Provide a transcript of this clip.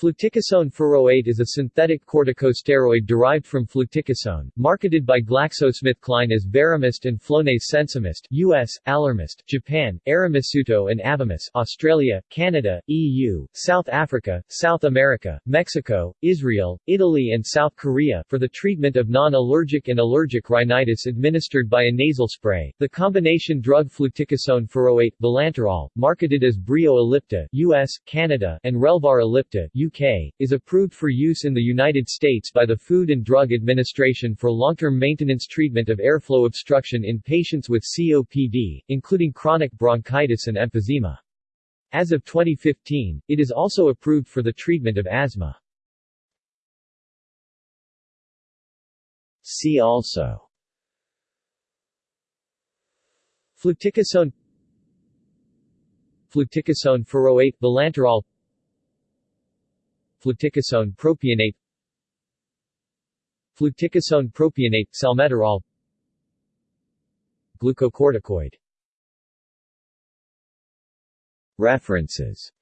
Fluticasone furoate is a synthetic corticosteroid derived from fluticasone, marketed by GlaxoSmithKline as Veramyst and Flonase Sensimist US, Allermist, Japan, Aramisuto and Avamys Australia, Canada, EU, South Africa, South America, Mexico, Israel, Italy and South Korea for the treatment of non-allergic and allergic rhinitis administered by a nasal spray. The combination drug fluticasone furoate, Vilanterol, marketed as Breo ellipta US, Canada and Relvar ellipta UK, is approved for use in the United States by the Food and Drug Administration for long-term maintenance treatment of airflow obstruction in patients with COPD, including chronic bronchitis and emphysema. As of 2015, it is also approved for the treatment of asthma. See also Fluticasone Fluticasone furoate oh Vilanterol Fluticasone propionate Fluticasone propionate salmeterol Glucocorticoid. References